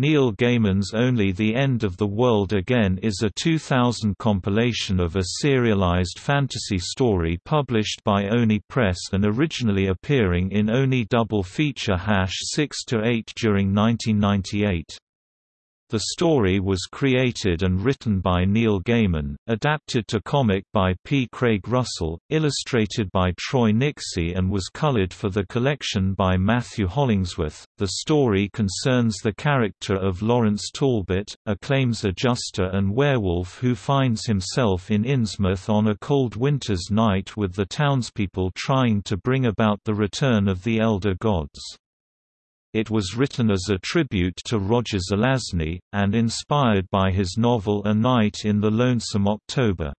Neil Gaiman's Only the End of the World Again is a 2000 compilation of a serialized fantasy story published by Oni Press and originally appearing in Oni Double Feature Hash 6-8 during 1998. The story was created and written by Neil Gaiman, adapted to comic by P. Craig Russell, illustrated by Troy Nixey, and was colored for the collection by Matthew Hollingsworth. The story concerns the character of Lawrence Talbot, a claims adjuster and werewolf who finds himself in Innsmouth on a cold winter's night with the townspeople trying to bring about the return of the Elder Gods. It was written as a tribute to Roger Zelazny, and inspired by his novel A Night in the Lonesome October.